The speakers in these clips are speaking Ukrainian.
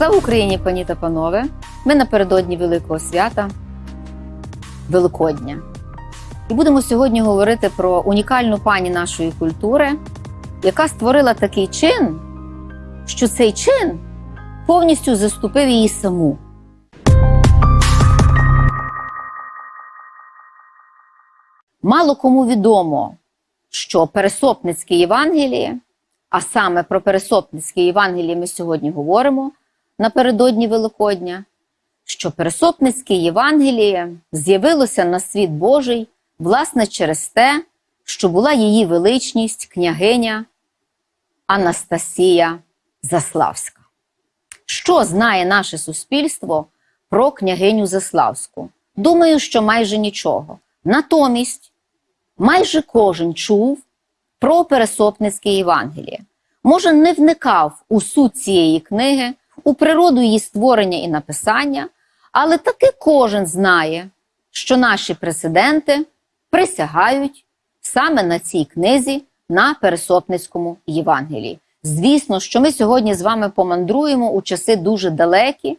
Слава Україні, пані та панове! Ми напередодні Великого свята Великодня. І будемо сьогодні говорити про унікальну пані нашої культури, яка створила такий чин, що цей чин повністю заступив її саму. Мало кому відомо, що Пересопницьке Євангеліє, а саме про Пересопницьке Євангеліє ми сьогодні говоримо напередодні Великодня, що Пересопницьке Євангеліє з'явилося на світ Божий власне через те, що була її величність княгиня Анастасія Заславська. Що знає наше суспільство про княгиню Заславську? Думаю, що майже нічого. Натомість майже кожен чув про Пересопницьке Євангеліє. Може, не вникав у суть цієї книги, у природу її створення і написання, але таки кожен знає, що наші президенти присягають саме на цій книзі на Пересопницькому Євангелії. Звісно, що ми сьогодні з вами помандруємо у часи дуже далекі,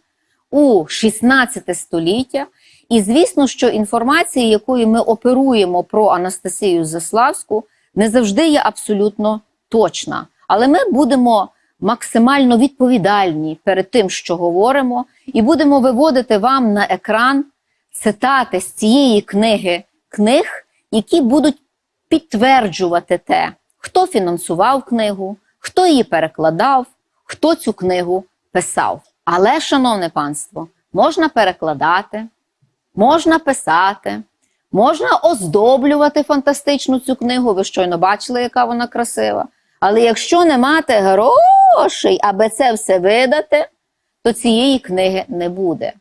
у 16 століття. І звісно, що інформація, якою ми оперуємо про Анастасію Заславську, не завжди є абсолютно точна. Але ми будемо максимально відповідальні перед тим, що говоримо, і будемо виводити вам на екран цитати з цієї книги книг, які будуть підтверджувати те, хто фінансував книгу, хто її перекладав, хто цю книгу писав. Але, шановне панство, можна перекладати, можна писати, можна оздоблювати фантастичну цю книгу. Ви щойно бачили, яка вона красива. Але якщо не мати грошей, аби це все видати, то цієї книги не буде.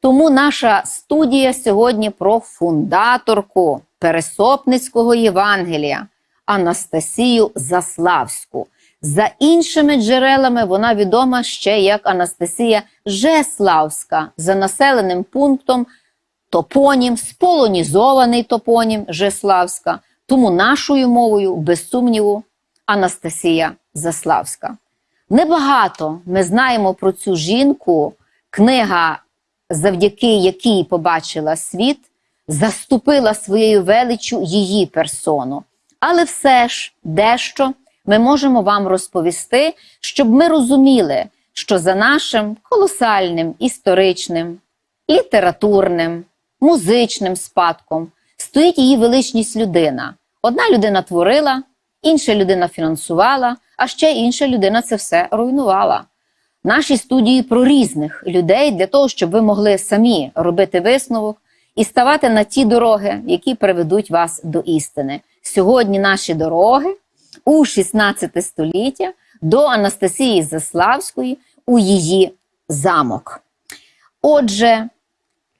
Тому наша студія сьогодні про фундаторку Пересопницького Євангелія Анастасію Заславську. За іншими джерелами вона відома ще як Анастасія Жеславська за населеним пунктом топонім, сполонізований топонім Жеславська. Тому нашою мовою, без сумніву, Анастасія Заславська. Небагато ми знаємо про цю жінку. Книга, завдяки якій побачила світ, заступила своєю величчю її персону. Але все ж дещо ми можемо вам розповісти, щоб ми розуміли, що за нашим колосальним історичним, літературним, музичним спадком стоїть її величність людина. Одна людина творила, інша людина фінансувала, а ще інша людина це все руйнувала. Наші студії про різних людей для того, щоб ви могли самі робити висновок і ставати на ті дороги, які приведуть вас до істини. Сьогодні наші дороги у 16 століття до Анастасії Заславської у її замок. Отже,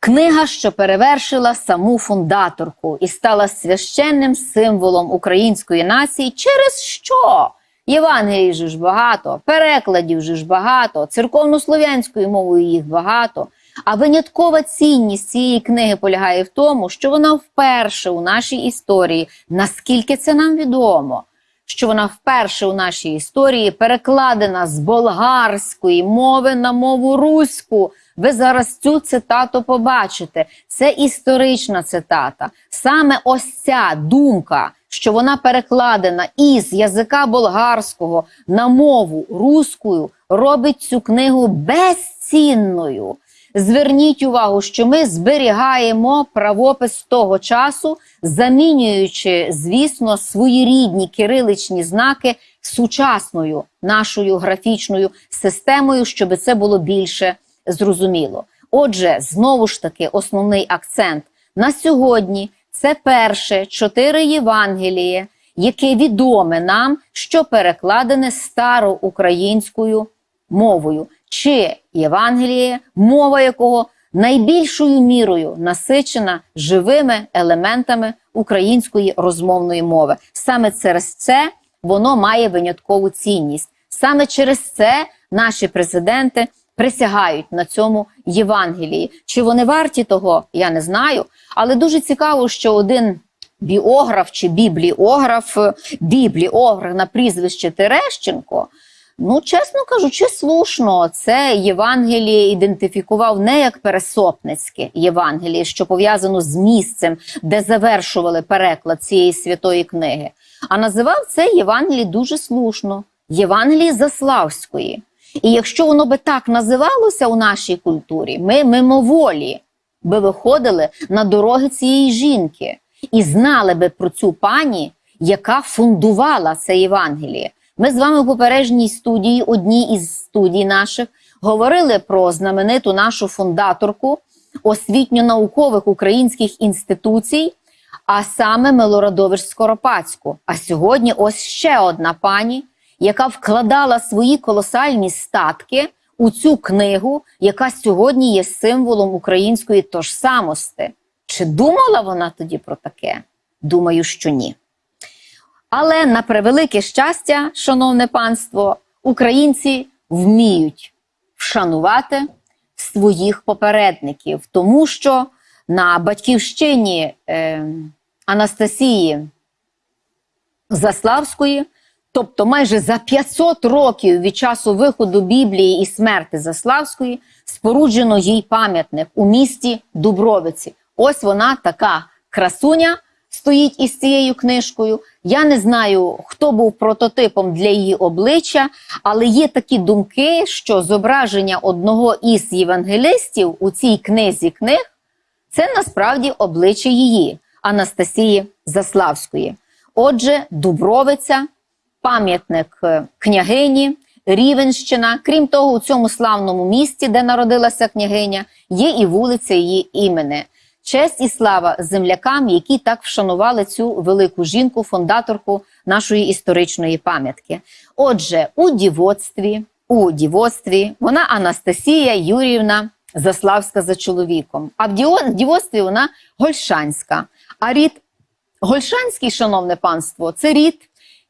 книга, що перевершила саму фундаторку і стала священним символом української нації, через що? Євангелій же ж багато, перекладів же ж багато, церковнослов'янською мовою їх багато. А виняткова цінність цієї книги полягає в тому, що вона вперше у нашій історії, наскільки це нам відомо, що вона вперше у нашій історії перекладена з болгарської мови на мову руську. Ви зараз цю цитату побачите. Це історична цитата. Саме ось ця думка, що вона перекладена із язика болгарського на мову руською, робить цю книгу безцінною. Зверніть увагу, що ми зберігаємо правопис того часу, замінюючи, звісно, свої рідні кириличні знаки сучасною нашою графічною системою, щоб це було більше зрозуміло. Отже, знову ж таки, основний акцент на сьогодні це перше чотири Євангеліє, яке відоме нам, що перекладене староукраїнською мовою, чи Євангеліє, мова якого найбільшою мірою насичена живими елементами української розмовної мови. Саме через це воно має виняткову цінність. Саме через це наші президенти присягають на цьому Євангелії. Чи вони варті того, я не знаю. Але дуже цікаво, що один біограф чи бібліограф, бібліограф на прізвище Терещенко Ну, чесно кажучи, слушно, це Євангеліє ідентифікував не як пересопницьке Євангеліє, що пов'язано з місцем, де завершували переклад цієї святої книги, а називав це Євангеліє дуже слушно Євангеліє Заславської. І якщо воно би так називалося у нашій культурі, ми мимоволі би виходили на дороги цієї жінки і знали би про цю пані, яка фундувала це Євангеліє. Ми з вами в попередній студії, одній із студій наших, говорили про знамениту нашу фундаторку освітньо-наукових українських інституцій, а саме Милорадович Скоропадську. А сьогодні ось ще одна пані, яка вкладала свої колосальні статки у цю книгу, яка сьогодні є символом української тожсамости. Чи думала вона тоді про таке? Думаю, що ні. Але на превелике щастя, шановне панство, українці вміють вшанувати своїх попередників, тому що на батьківщині е, Анастасії Заславської, тобто майже за 500 років від часу виходу Біблії і смерти Заславської, споруджено їй пам'ятник у місті Дубровиці. Ось вона така красуня стоїть із цією книжкою. Я не знаю, хто був прототипом для її обличчя, але є такі думки, що зображення одного із євангелистів у цій книзі книг це насправді обличчя її, Анастасії Заславської. Отже, Дубровиця, пам'ятник е, княгині, Рівенщина. Крім того, у цьому славному місті, де народилася княгиня, є і вулиця її імени. Честь і слава землякам, які так вшанували цю велику жінку, фундаторку нашої історичної пам'ятки. Отже, у дівоцтві, у дівоцтві вона Анастасія Юрівна Заславська за чоловіком. А в дівоцтві вона Гольшанська. А рід Гольшанський, шановне панство, це рід,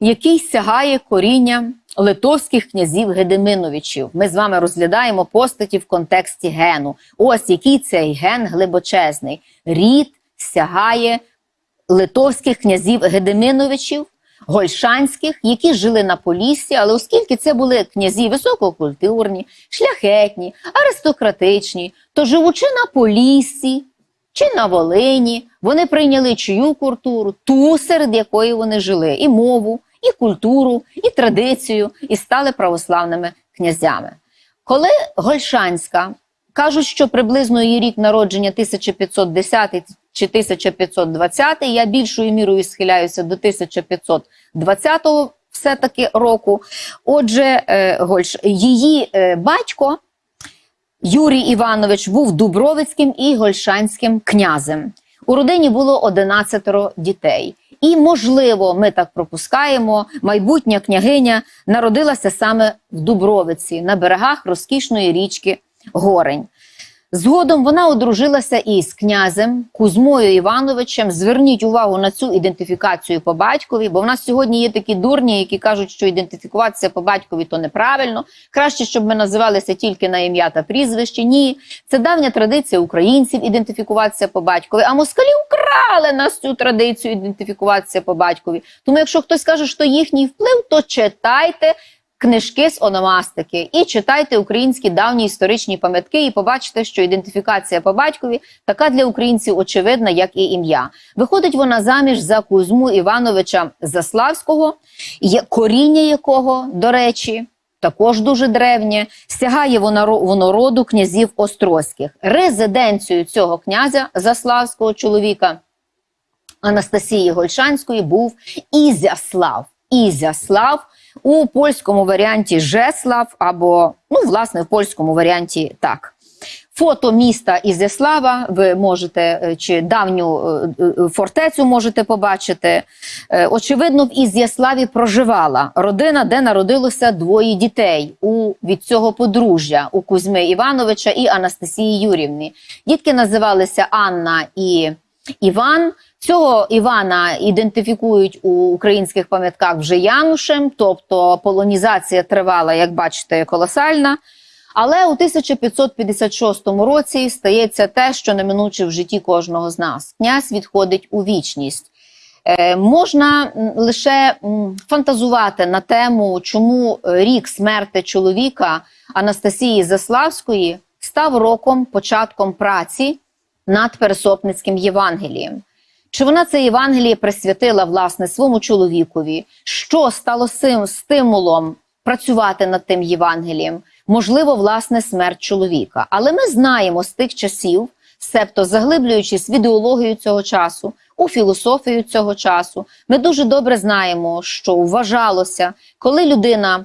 який сягає коріння литовських князів Гедеминовичів. Ми з вами розглядаємо постаті в контексті гену. Ось який цей ген глибочезний. Рід сягає литовських князів Гедеминовичів, Гольшанських, які жили на Поліссі, але оскільки це були князі висококультурні, шляхетні, аристократичні, то живучи на Поліссі, чи на Волині вони прийняли чию культуру, ту, серед якої вони жили, і мову, і культуру, і традицію, і стали православними князями. Коли Гольшанська кажуть, що приблизно її рік народження 1510 чи 1520, я більшою мірою схиляюся до 1520 все-таки року. Отже, е, її е, батько Юрій Іванович був Дубровицьким і Гольшанським князем. У родині було 11 дітей. І, можливо, ми так пропускаємо, майбутня княгиня народилася саме в Дубровиці на берегах розкішної річки Горень. Згодом вона одружилася із князем Кузьмою Івановичем. Зверніть увагу на цю ідентифікацію по батькові, бо в нас сьогодні є такі дурні, які кажуть, що ідентифікуватися по батькові то неправильно. Краще, щоб ми називалися тільки на ім'я та прізвище. Ні, це давня традиція українців ідентифікуватися по батькові. А москалі украли нас цю традицію ідентифікуватися по батькові. Тому, якщо хтось каже, що їхній вплив, то читайте книжки з ономастики і читайте українські давні історичні пам'ятки, і побачите, що ідентифікація по батькові така для українців очевидна, як і ім'я. Виходить вона заміж за Кузьму Івановича Заславського, коріння якого, до речі, також дуже древнє, стягає воно роду князів Острозьких. Резиденцією цього князя Заславського чоловіка Анастасії Гольшанської був Ізяслав. Ізяслав у польському варіанті Жеслав, або, ну, власне, в польському варіанті так. Фото міста Ізяслава ви можете, е, чи давню е, е, фортецю можете побачити. Очевидно, в Ізяславі проживала родина, де народилося двоє дітей у, від цього подружжя у Кузьми Івановича і Анастасії Юрівни. Дітки називалися Анна і Іван. Цього Івана ідентифікують у українських пам'ятках вже Янушем, тобто полонізація тривала, як бачите, колосальна. Але у 1556 році стається те, що неминуче в житті кожного з нас. Князь відходить у вічність. Е, можна лише фантазувати на тему, чому рік смерти чоловіка Анастасії Заславської став роком початком праці над Пересопницьким Євангелієм. Чи вона це Євангеліє присвятила власне своєму чоловікові? Що стало сим стимулом працювати над тим Євангелієм? Можливо, власне, смерть чоловіка. Але ми знаємо з тих часів, себто заглиблюючись в ідеологію цього часу, у філософію цього часу, ми дуже добре знаємо, що вважалося, коли людина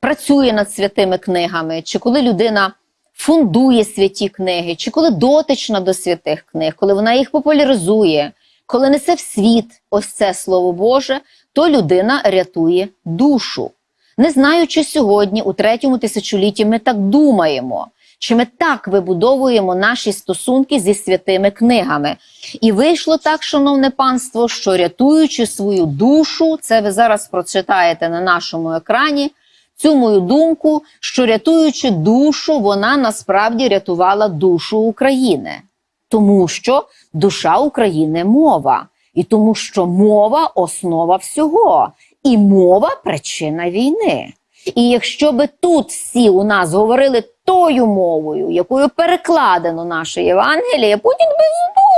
працює над святими книгами, чи коли людина фундує святі книги, чи коли дотична до святих книг, коли вона їх популяризує, коли несе в світ ось це слово Боже, то людина рятує душу. Не знаю, чи сьогодні, у третьому тисячолітті, ми так думаємо, чи ми так вибудовуємо наші стосунки зі святими книгами. І вийшло так, шановне панство, що рятуючи свою душу, це ви зараз прочитаєте на нашому екрані. Цю мою думку, що рятуючи душу, вона насправді рятувала душу України, тому що душа України мова, і тому, що мова основа всього, і мова причина війни. І якщо би тут всі у нас говорили тою мовою, якою перекладено наше Євангеліє, Путін би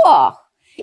здох.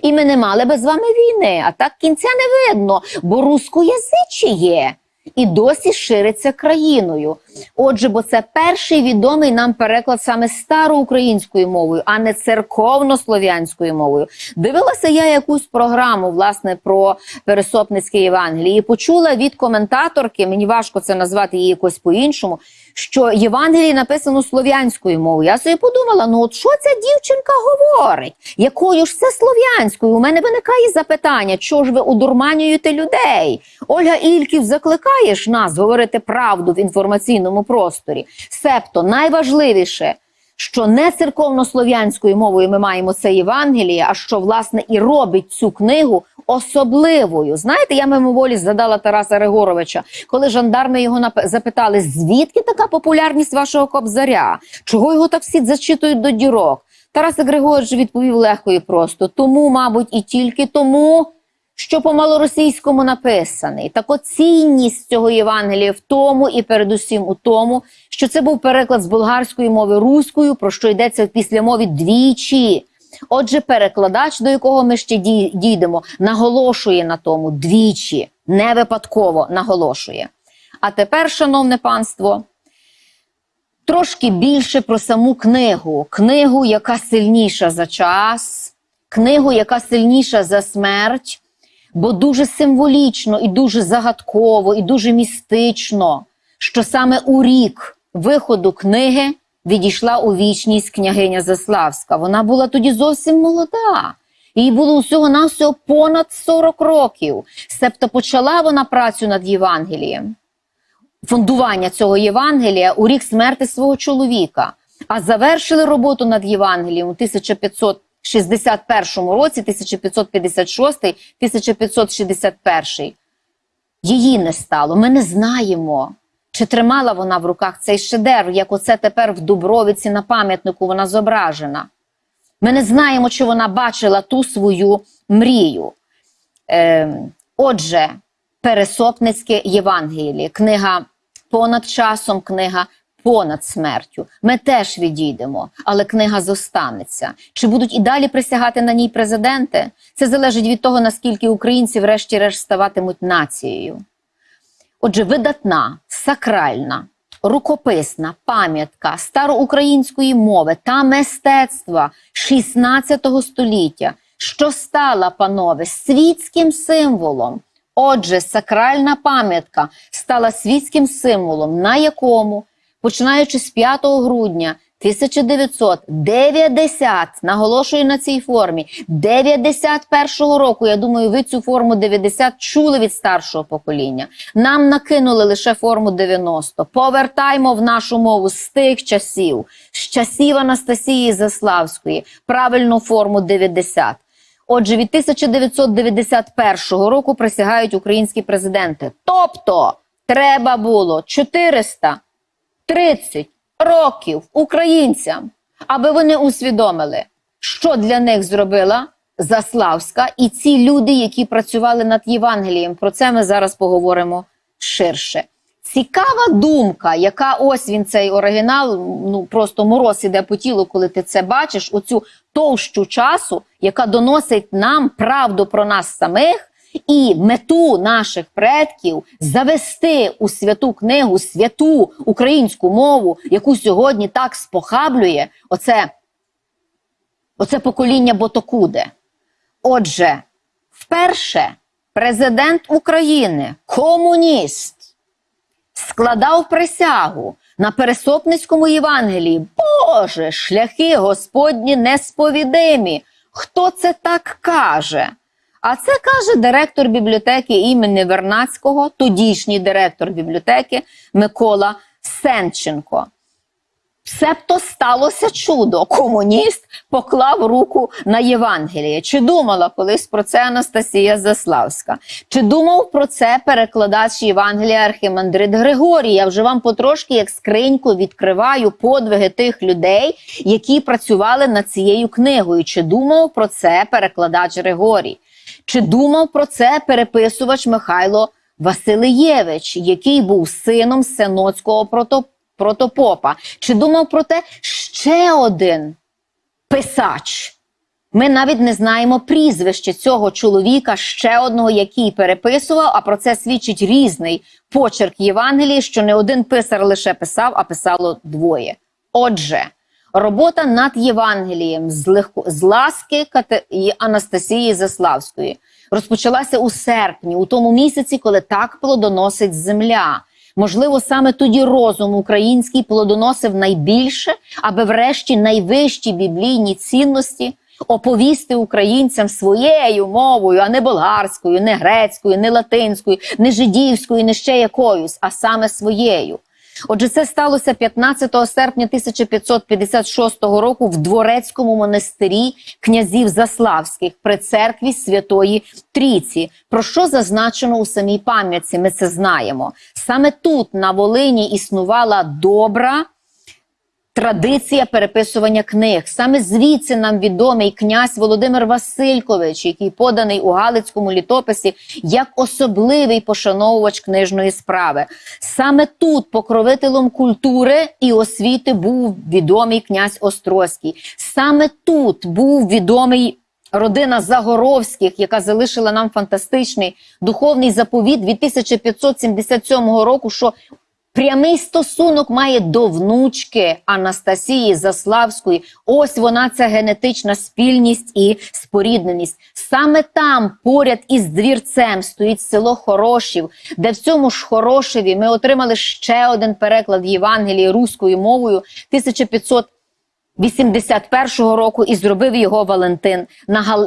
І ми не мали би з вами війни. А так кінця не видно, бо рускоязичіє і досі шириться країною. Отже, бо це перший відомий нам переклад саме староукраїнською мовою, а не церковнослов'янською мовою. Дивилася я якусь програму власне про Пересопницьке Євангеліє і почула від коментаторки, мені важко це назвати її якось по-іншому. Що Євангеліє написано слов'янською мовою. Я собі подумала: ну от що ця дівчинка говорить? Якою ж це слов'янською? У мене виникає запитання, чого ж ви удурманюєте людей? Ольга Ільків закликаєш нас говорити правду в інформаційному просторі. Себто найважливіше, що не церковнослов'янською мовою ми маємо це Євангеліє, а що власне і робить цю книгу особливою. Знаєте, я мимоволі згадала Тараса Григоровича, коли жандарми його нап- запитали, звідки така популярність вашого кобзаря? Чого його так всі зачитують до дірок? Тарас Григорович відповів легко і просто: тому, мабуть, і тільки тому, що по малоросійському написаний. Так от цінність цього Євангелія в тому і передусім у тому, що це був переклад з болгарської мови руською, про що йдеться в післямові двічі. Отже, перекладач, до якого ми ще дійдемо, наголошує на тому двічі, не випадково наголошує. А тепер, шановне панство, трошки більше про саму книгу. Книгу, яка сильніша за час, книгу, яка сильніша за смерть, бо дуже символічно і дуже загадково, і дуже містично, що саме у рік виходу книги відійшла у вічність княгиня Заславська. Вона була тоді зовсім молода. Їй було усього навсього понад 40 років. Себто почала вона працю над Євангелієм фундування цього Євангелія у рік смерти свого чоловіка, а завершили роботу над Євангелієм у 1561 році, 1556, 1561. Її не стало. Ми не знаємо, чи тримала вона в руках цей шедевр, як оце тепер в Дубровиці на пам'ятнику вона зображена. Ми не знаємо, чи вона бачила ту свою мрію. Е, отже, Пересопницьке Євангеліє, книга понад часом, книга понад смертю. Ми теж відійдемо, але книга зостанеться. Чи будуть і далі присягати на ній президенти? Це залежить від того, наскільки українці, врешті-решт, ставатимуть нацією. Отже, видатна, сакральна, рукописна пам'ятка староукраїнської мови та мистецтва 16 століття, що стала, панове, світським символом. Отже, сакральна пам'ятка стала світським символом, на якому, починаючи з 5 грудня 1990, наголошую на цій формі, 91-го року, я думаю, ви цю форму 90 чули від старшого покоління. Нам накинули лише форму 90. Повертаймо в нашу мову з тих часів, з часів Анастасії Заславської, правильну форму 90. Отже, від 1991 року присягають українські президенти. Тобто, треба було 430 років українцям, аби вони усвідомили, що для них зробила Заславська і ці люди, які працювали над Євангелієм. Про це ми зараз поговоримо ширше. Цікава думка, яка ось він цей оригінал, ну просто мороз іде по тілу, коли ти це бачиш, оцю товщу часу, яка доносить нам правду про нас самих і мету наших предків завести у святу книгу, святу українську мову, яку сьогодні так спохаблює, оце, оце покоління Ботокуде. Отже, вперше президент України, комуніст, складав присягу на Пересопницькому Євангелії. Боже, шляхи Господні несповідимі. Хто це так каже? А це каже директор бібліотеки імені Вернацького, тодішній директор бібліотеки Микола Сенченко. Себто сталося чудо. Комуніст поклав руку на Євангеліє. Чи думала колись про це Анастасія Заславська? Чи думав про це перекладач Євангелія Архімандрит Григорій? Я вже вам потрошки як скриньку відкриваю подвиги тих людей, які працювали над цією книгою. Чи думав про це перекладач Григорій? Чи думав про це переписувач Михайло Василиєвич, який був сином Сеноцького протопопа? Чи думав про те ще один писач? Ми навіть не знаємо прізвище цього чоловіка, ще одного, який переписував, а про це свідчить різний почерк Євангелії, що не один писар лише писав, а писало двоє. Отже, робота над Євангелієм з, легко, з ласки Кате... і Анастасії Заславської розпочалася у серпні, у тому місяці, коли так плодоносить земля. Можливо, саме тоді розум український плодоносив найбільше, аби врешті найвищі біблійні цінності оповісти українцям своєю мовою, а не болгарською, не грецькою, не латинською, не жидівською, не ще якоюсь, а саме своєю. Отже, це сталося 15 серпня 1556 року в Дворецькому монастирі князів Заславських при церкві Святої Трійці. Про що зазначено у самій пам'ятці? Ми це знаємо. Саме тут на Волині існувала добра. Традиція переписування книг. Саме звідси нам відомий князь Володимир Василькович, який поданий у Галицькому літописі як особливий пошановувач книжної справи. Саме тут покровителем культури і освіти був відомий князь Острозький. Саме тут був відомий. Родина Загоровських, яка залишила нам фантастичний духовний заповіт від 1577 року, що Прямий стосунок має до внучки Анастасії Заславської. Ось вона ця генетична спільність і спорідненість. Саме там, поряд із двірцем, стоїть село Хорошів, де в цьому ж Хорошеві ми отримали ще один переклад Євангелії руською мовою 1500 81-го року і зробив його Валентин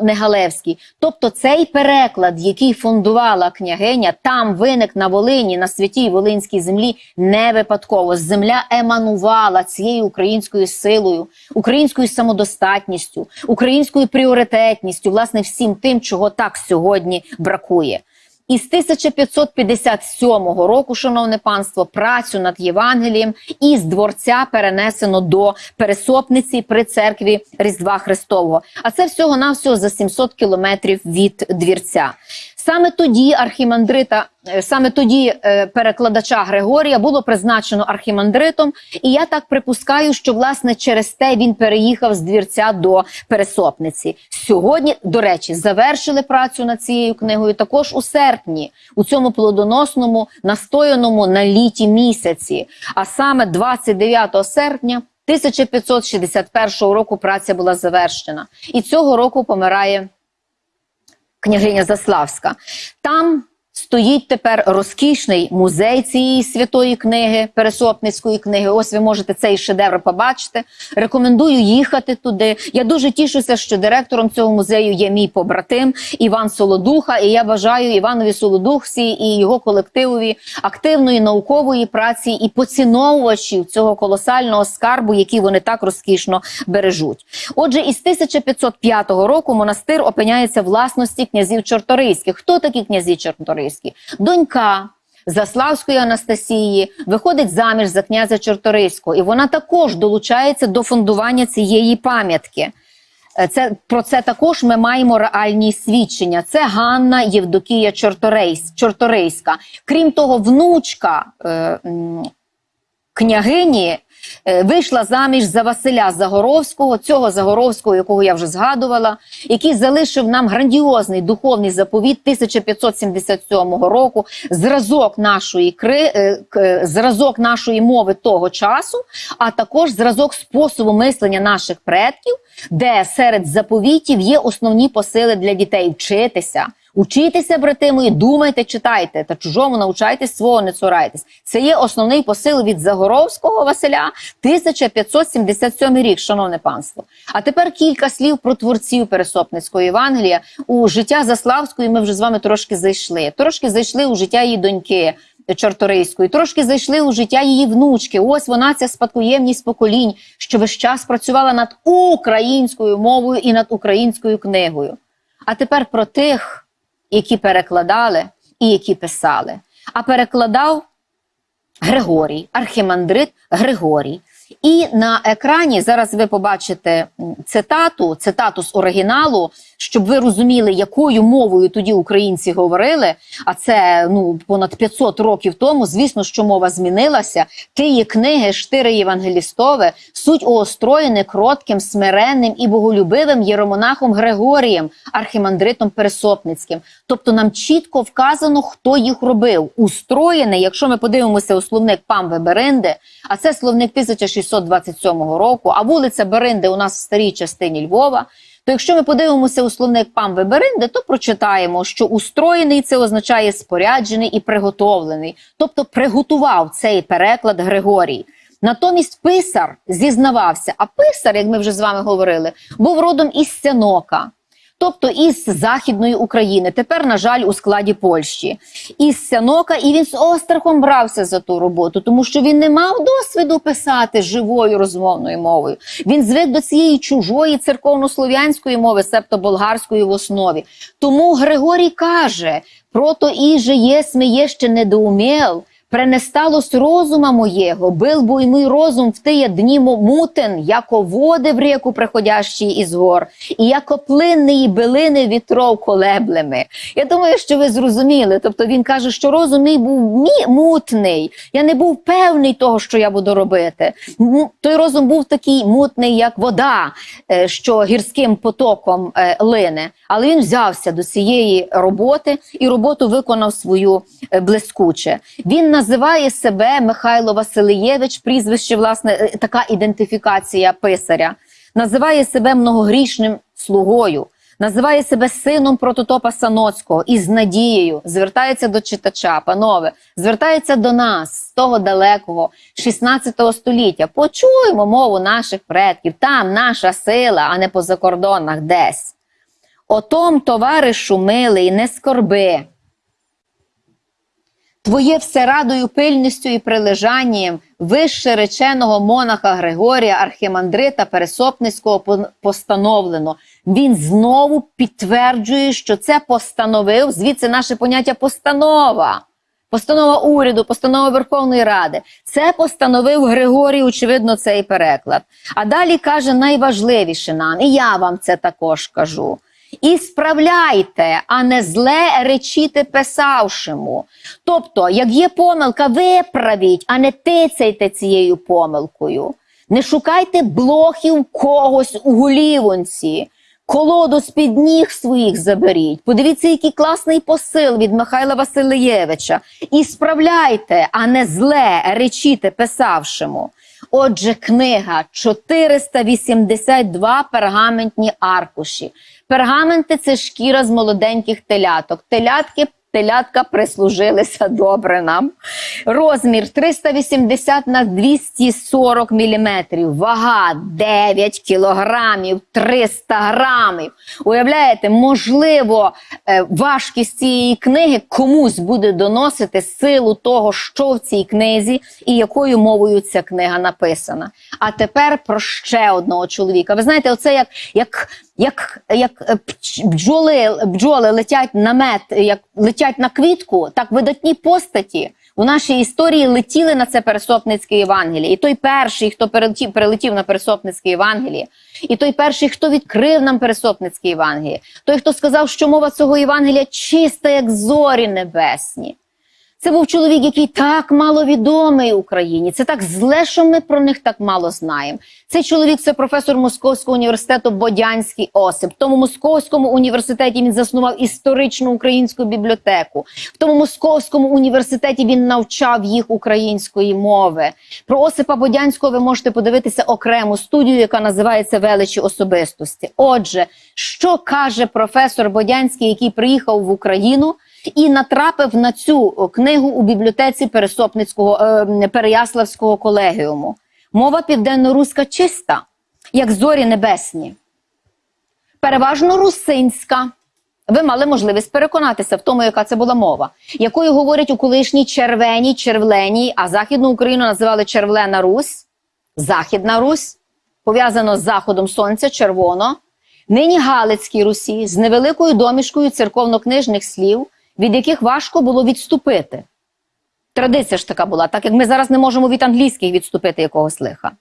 Негалевський. Тобто цей переклад, який фундувала княгиня, там виник на Волині, на святій Волинській землі, не випадково. Земля еманувала цією українською силою, українською самодостатністю, українською пріоритетністю, власне, всім тим, чого так сьогодні бракує. Із 1557 року, шановне панство, працю над Євангелієм із дворця перенесено до пересопниці при церкві Різдва Христового. А це всього навсього за 700 кілометрів від двірця. Саме тоді архімандрита, е, саме тоді е, перекладача Григорія було призначено архімандритом, і я так припускаю, що власне через те він переїхав з двірця до пересопниці. Сьогодні, до речі, завершили працю над цією книгою також у серпні, у цьому плодоносному настояному на літі місяці. А саме 29 серпня 1561 року праця була завершена, і цього року помирає княгиня Заславська. Там стоїть тепер розкішний музей цієї святої книги, Пересопницької книги. Ось ви можете цей шедевр побачити. Рекомендую їхати туди. Я дуже тішуся, що директором цього музею є мій побратим Іван Солодуха. І я бажаю Іванові Солодухсі і його колективові активної наукової праці і поціновувачів цього колосального скарбу, який вони так розкішно бережуть. Отже, із 1505 року монастир опиняється власності князів Чорторийських. Хто такі князі Чорторийські? Донька Заславської Анастасії виходить заміж за князя Чорторийського, і вона також долучається до фундування цієї пам'ятки. Е, Це про це також ми маємо реальні свідчення. Це Ганна Євдокія Чорторейсь, Чорторейська. Крім того, внучка е, княгині вийшла заміж за Василя Загоровського, цього Загоровського, якого я вже згадувала, який залишив нам грандіозний духовний заповіт 1577 року, зразок нашої кри, е, зразок нашої мови того часу, а також зразок способу мислення наших предків, де серед заповітів є основні посили для дітей вчитися. Учітеся, брати мої, думайте, читайте, та чужому навчайтесь, свого не цурайтесь. Це є основний посил від Загоровського Василя, 1577 рік, шановне панство. А тепер кілька слів про творців Пересопницького Євангелія. У життя Заславської ми вже з вами трошки зайшли. Трошки зайшли у життя її доньки. Чорторийської, трошки зайшли у життя її внучки. Ось вона ця спадкоємність поколінь, що весь час працювала над українською мовою і над українською книгою. А тепер про тих, які перекладали і які писали. А перекладав Григорій, архімандрит Григорій. І на екрані зараз ви побачите цитату, цитату з оригіналу, щоб ви розуміли, якою мовою тоді українці говорили. А це ну понад 500 років тому. Звісно, що мова змінилася. Тиї книги штири Євангелістове суть уостроєне кротким, смиренним і боголюбивим єромонахом Григорієм, архімандритом Пересопницьким. Тобто нам чітко вказано, хто їх робив. Устроєне, якщо ми подивимося у словник Памве Беринди, а це словник 1627 року, а вулиця Беринди у нас в старій частині Львова. То якщо ми подивимося у словник пам Веберинде, то прочитаємо, що устроєний це означає споряджений і приготовлений, тобто приготував цей переклад Григорій. Натомість писар зізнавався, а писар, як ми вже з вами говорили, був родом із Сянока. Тобто із Західної України, тепер, на жаль, у складі Польщі, із Сянока, і він з острахом брався за ту роботу, тому що він не мав досвіду писати живою розмовною мовою. Він звик до цієї чужої церковнослов'янської мови, себто болгарської в основі. Тому Григорій каже: прото іже є ще недоумел, Пренесталось розума моєго, бил бо й мій розум в тие дні мутен, яко води в ріку приходящі із гор, і яко плинні билини вітров колеблеми. Я думаю, що ви зрозуміли. Тобто він каже, що розум мій був мі- мутний. Я не був певний того, що я буду робити. Той розум був такий мутний, як вода, е, що гірським потоком е, лине. Але він взявся до цієї роботи і роботу виконав свою блискуче. Він називає себе Михайло Василиєвич, прізвище, власне, е, така ідентифікація писаря. Називає себе многогрішним слугою, називає себе сином прототопа Саноцького і з надією звертається до читача, панове, звертається до нас з того далекого 16 століття. Почуємо мову наших предків. Там наша сила, а не по закордонах десь. Отом, товаришу милий, не скорби. Твоє все радою пильністю і прилежанням вище реченого монаха Григорія Архимандрита Пересопницького постановлено. Він знову підтверджує, що це постановив, звідси наше поняття постанова. Постанова уряду, постанова Верховної Ради. Це постановив Григорій, очевидно, цей переклад. А далі каже найважливіше нам, і я вам це також кажу. І справляйте, а не зле речіте писавшому. Тобто, як є помилка, виправіть, а не тицяйте цією помилкою. Не шукайте блохів когось у голівонці. Колоду з-під ніг своїх заберіть. Подивіться, який класний посил від Михайла Васильєвича. І справляйте, а не зле речіте писавшому. Отже, книга 482 пергаментні аркуші. Пергаменти це шкіра з молоденьких теляток. Телятки телятка прислужилися добре нам. Розмір 380 на 240 міліметрів. Вага 9 кілограмів 300 грамів. Уявляєте, можливо, е, важкість цієї книги комусь буде доносити силу того, що в цій книзі і якою мовою ця книга написана. А тепер про ще одного чоловіка. Ви знаєте, оце як, як, як, як е, бджоли, бджоли летять на мед, як летять на квітку, так видатні постаті у нашій історії летіли на це Пересопницьке Євангеліє. І той перший, хто перелетів, перелетів на Пересопницьке Євангеліє, і той перший, хто відкрив нам Пересопницьке Євангеліє, той, хто сказав, що мова цього Євангелія чиста, як зорі небесні. Це був чоловік, який так мало відомий Україні. Це так зле, що ми про них так мало знаємо. Цей чоловік це професор Московського університету Бодянський Осип. В тому Московському університеті він заснував історичну українську бібліотеку. В тому Московському університеті він навчав їх української мови. Про Осипа Бодянського ви можете подивитися окрему студію, яка називається Величі особистості. Отже, що каже професор Бодянський, який приїхав в Україну? І натрапив на цю книгу у бібліотеці Пересопницького е, Переяславського колегіуму. Мова південно-руська чиста, як зорі небесні, переважно русинська. Ви мали можливість переконатися в тому, яка це була мова, якою говорять у колишній червеній, червленій, а Західну Україну називали Червлена Русь, Західна Русь, пов'язано з заходом сонця, червоно, нині Галицькій Русі з невеликою домішкою церковно-книжних слів, від яких важко було відступити. Традиція ж така була, так як ми зараз не можемо від англійських відступити якогось лиха.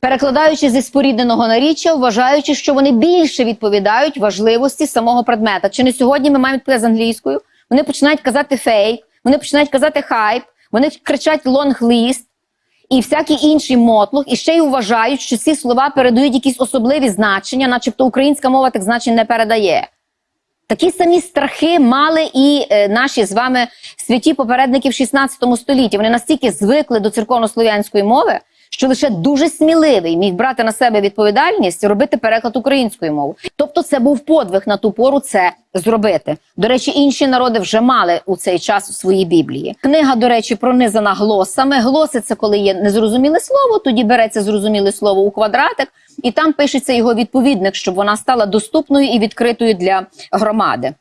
Перекладаючи зі спорідненого наріччя, вважаючи, що вони більше відповідають важливості самого предмета. Чи не сьогодні ми маємо відповідати з англійською? Вони починають казати фейк, вони починають казати хайп, вони кричать лонг-ліст і всякий інший мотлух, і ще й вважають, що ці слова передають якісь особливі значення, начебто українська мова тих значень не передає. Такі самі страхи мали і е, наші з вами святі попередники в 16 столітті. Вони настільки звикли до церковно-слов'янської мови, що лише дуже сміливий міг брати на себе відповідальність робити переклад українською мовою. Тобто, це був подвиг на ту пору це зробити. До речі, інші народи вже мали у цей час у своїй біблії. Книга, до речі, пронизана глосами. Глоси це коли є незрозуміле слово, тоді береться зрозуміле слово у квадратик, і там пишеться його відповідник, щоб вона стала доступною і відкритою для громади.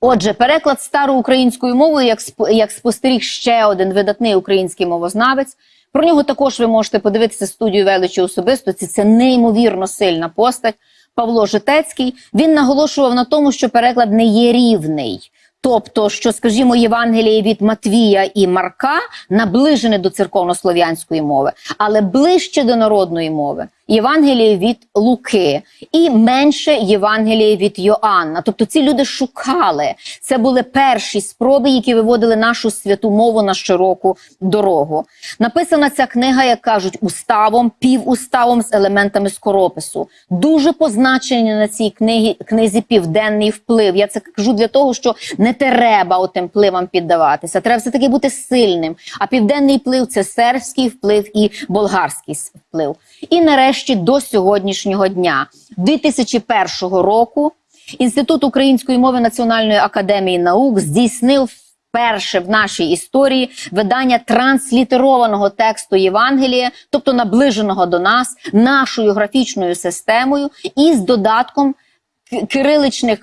Отже, переклад староукраїнською мовою, як як спостеріг ще один видатний український мовознавець. Про нього також ви можете подивитися студію величі особистості. Це неймовірно сильна постать. Павло Житецький. Він наголошував на тому, що переклад не є рівний. Тобто, що, скажімо, Євангеліє від Матвія і Марка наближене до церковнослов'янської мови, але ближче до народної мови. Євангеліє від Луки і менше Євангеліє від Йоанна. Тобто ці люди шукали. Це були перші спроби, які виводили нашу святу мову на широку дорогу. Написана ця книга, як кажуть, уставом, півуставом з елементами скоропису. Дуже позначений на цій книгі, книзі південний вплив. Я це кажу для того, що не треба отим впливам піддаватися. Треба все таки бути сильним. А південний вплив це сербський вплив і болгарський вплив. І нарешті до сьогоднішнього дня, 2001 року, Інститут української мови Національної академії наук здійснив вперше в нашій історії видання транслітерованого тексту Євангелія, тобто наближеного до нас нашою графічною системою і з додатком кириличних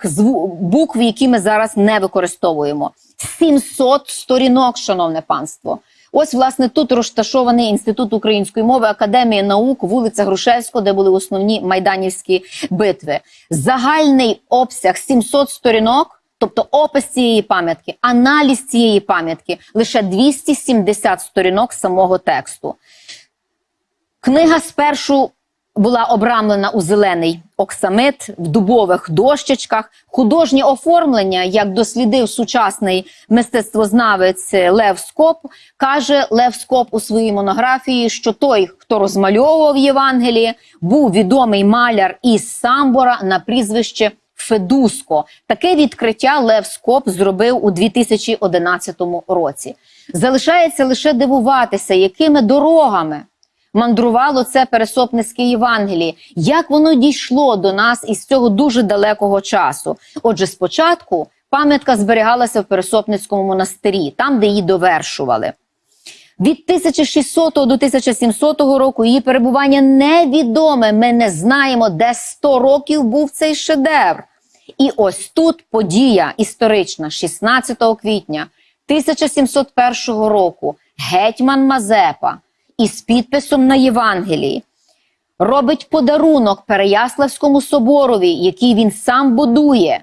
букв, які ми зараз не використовуємо. 700 сторінок, шановне панство. Ось, власне, тут розташований інститут української мови, академія наук, вулиця Грушевського, де були основні майданівські битви. Загальний обсяг 700 сторінок, тобто опис цієї пам'ятки, аналіз цієї пам'ятки, лише 270 сторінок самого тексту. Книга спершу була обрамлена у зелений оксамит в дубових дощечках. Художнє оформлення, як дослідив сучасний мистецтвознавець Лев Скоп, каже Лев Скоп у своїй монографії, що той, хто розмальовував Євангеліє, був відомий маляр із Самбора на прізвище Федуско. Таке відкриття Лев Скоп зробив у 2011 році. Залишається лише дивуватися, якими дорогами мандрувало це пересопницьке Євангеліє, як воно дійшло до нас із цього дуже далекого часу. Отже, спочатку пам'ятка зберігалася в Пересопницькому монастирі, там, де її довершували. Від 1600 до 1700 року її перебування невідоме. Ми не знаємо, де 100 років був цей шедевр. І ось тут подія історична, 16 квітня 1701 року, гетьман Мазепа із підписом на Євангелії робить подарунок Переяславському соборові, який він сам будує.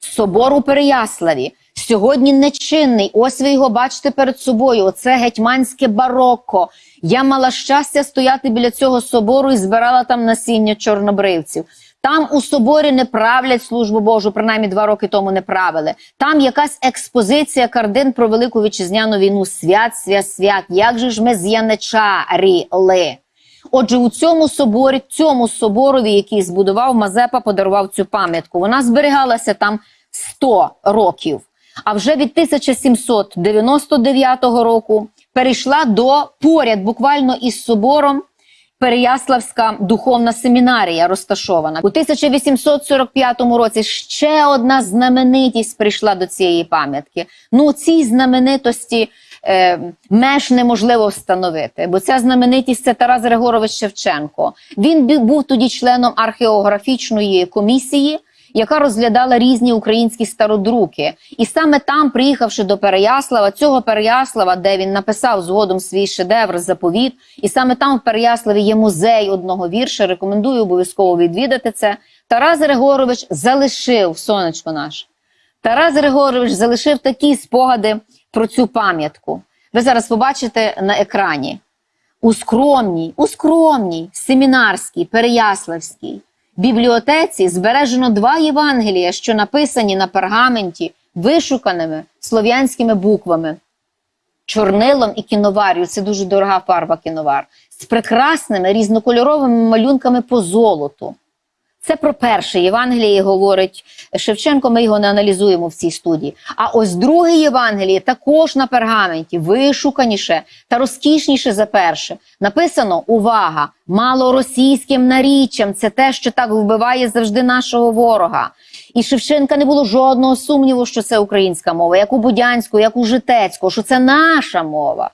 Собор у Переяславі Сьогодні нечинний. Ось ви його бачите перед собою. Оце гетьманське барокко. Я мала щастя стояти біля цього собору і збирала там насіння чорнобривців. Там у соборі не правлять службу Божу, принаймні два роки тому не правили. Там якась експозиція картин про велику вітчизняну війну. Свят, свят, свят. Як же ж ми з'яничаріли? Отже, у цьому соборі, цьому соборові, який збудував Мазепа, подарував цю пам'ятку. Вона зберігалася там 100 років. А вже від 1799 року перейшла до поряд, буквально із собором. Переяславська духовна семінарія розташована у 1845 році. Ще одна знаменитість прийшла до цієї пам'ятки. Ну цій знаменитості е, меж неможливо встановити, бо ця знаменитість це Тарас Григорович Шевченко. Він був тоді членом археографічної комісії, яка розглядала різні українські стародруки. І саме там, приїхавши до Переяслава, цього Переяслава, де він написав згодом свій шедевр заповіт, і саме там в Переяславі є музей одного вірша. Рекомендую обов'язково відвідати це. Тарас Григорович залишив сонечко наше. Тарас Григорович залишив такі спогади про цю пам'ятку. Ви зараз побачите на екрані. У скромній, у скромній, семінарській, переяславській бібліотеці збережено два Євангелія, що написані на пергаменті вишуканими слов'янськими буквами. Чорнилом і кіновар'ю це дуже дорога фарба кіновар, з прекрасними різнокольоровими малюнками по золоту. Це про перше Євангеліє говорить Шевченко. Ми його не аналізуємо в цій студії. А ось друге Євангеліє також на пергаменті, вишуканіше та розкішніше за перше. Написано увага! Малоросійським наріччям. Це те, що так вбиває завжди нашого ворога. І Шевченка не було жодного сумніву, що це українська мова, як у Будянську, як у Житецького, що це наша мова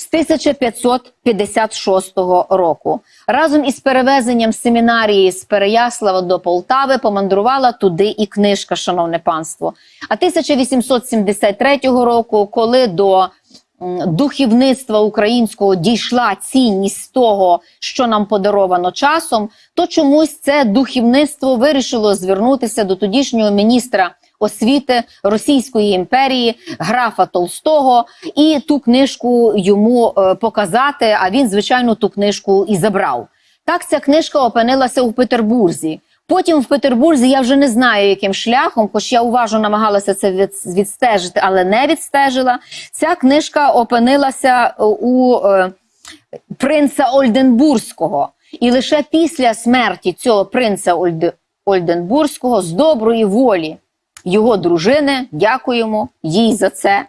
з 1556 року. Разом із перевезенням семінарії з Переяслава до Полтави помандрувала туди і книжка, шановне панство. А 1873 року, коли до м, духовництва українського дійшла цінність того, що нам подаровано часом, то чомусь це духовництво вирішило звернутися до тодішнього міністра освіти Російської імперії графа Толстого і ту книжку йому е, показати. А він, звичайно, ту книжку і забрав. Так ця книжка опинилася у Петербурзі. Потім в Петербурзі я вже не знаю, яким шляхом, хоч я уважно намагалася це від, відстежити, але не відстежила. Ця книжка опинилася у е, принца Ольденбурзького. І лише після смерті цього принца Ольде, Ольденбурзького з доброї волі його дружини, дякуємо їй за це.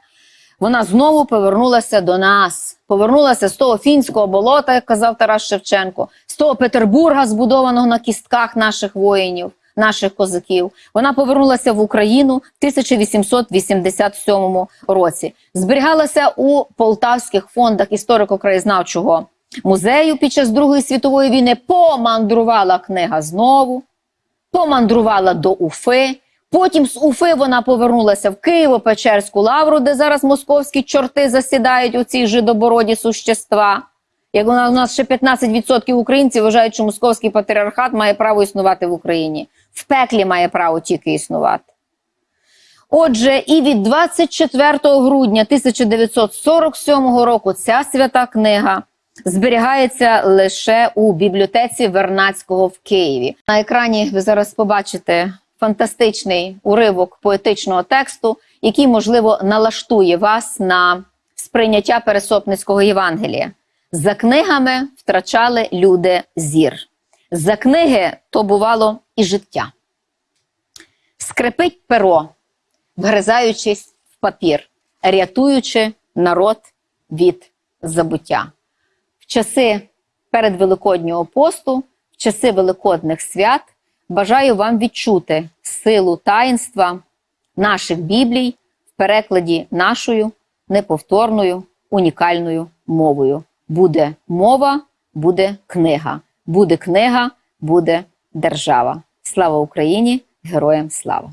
Вона знову повернулася до нас, повернулася з того фінського болота, як казав Тарас Шевченко, з того Петербурга, збудованого на кістках наших воїнів, наших козаків. Вона повернулася в Україну в 1887 році. Зберігалася у полтавських фондах історико-краєзнавчого музею під час Другої світової війни. Помандрувала книга знову, помандрувала до Уфи. Потім з Уфи вона повернулася в Києво-Печерську лавру, де зараз московські чорти засідають у цій жидобороді существа. Як у нас, ще 15% українців вважають, що московський патріархат має право існувати в Україні. В пеклі має право тільки існувати. Отже, і від 24 грудня 1947 року ця свята книга зберігається лише у бібліотеці Вернацького в Києві. На екрані ви зараз побачите фантастичний уривок поетичного тексту, який, можливо, налаштує вас на сприйняття Пересопницького Євангелія. За книгами втрачали люди зір. За книги то бувало і життя. Скрипить перо, вгризаючись в папір, рятуючи народ від забуття. В часи передвеликоднього посту, в часи великодних свят бажаю вам відчути силу таїнства наших біблій в перекладі нашою неповторною унікальною мовою. Буде мова, буде книга. Буде книга, буде держава. Слава Україні! Героям слава!